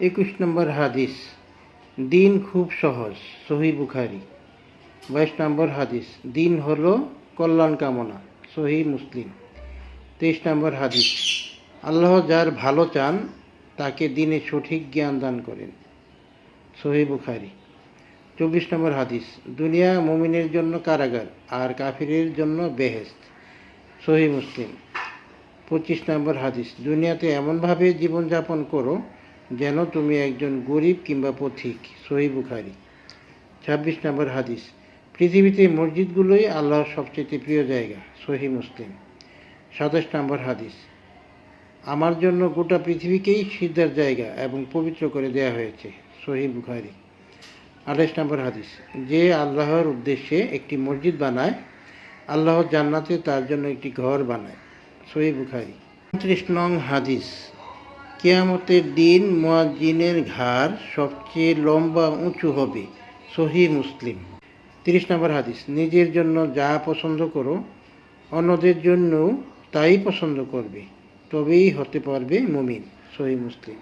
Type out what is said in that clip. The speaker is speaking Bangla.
একুশ নম্বর হাদিস। দিন খুব সহজ, সহি বুখারি। বাইশ নম্বর হাদিস, দিন হলো কল্যাণ কামনা, সহি মুসলিম। তেইশ নম্বর হাদিস, আল্লাহ যার ভালো চান, তাকে দিনে সঠিক জ্ঞান দান করেন। সহি বুখারি। চব্বিশ নম্বর হাদিস, দুনিয়া মমিনের জন্য কারাগার, আর কাফিরের জন্য বেহেস্ত সহি মুসলিম। পঁচিশ নম্বর হাদিস, দুনিয়াতে এমনভাবে জীবনযাপন করো যেন তুমি একজন গরিব কিংবা পথিক, সহি বুখারি। ছাব্বিশ নম্বর হাদিস, পৃথিবীতে মসজিদগুলোই আল্লাহর সবচেয়ে প্রিয় জায়গা, সহি মুসলিম। সাতাশ নম্বর হাদিস, আমার জন্য গোটা পৃথিবীকেই সিদ্ধার জায়গা এবং পবিত্র করে দেয়া হয়েছে, সহি বুখারি। আঠাশ নম্বর হাদিস, যে আল্লাহর উদ্দেশ্যে একটি মসজিদ বানায়, আল্লাহ জান্নাতে তার জন্য একটি ঘর বানায়, সহি বুখারি। উনত্রিশ নং হাদিস কেয়ামতের দিন মোয়াজ্জিনের ঘাড় সবচেয়ে লম্বা উঁচু হবে সহি মুসলিম। তিরিশ নম্বর হাদিস, নিজের জন্য যা পছন্দ করো, অন্যদের জন্য তাই পছন্দ করবে, তবেই হতে পারবে মুমিন সহি মুসলিম।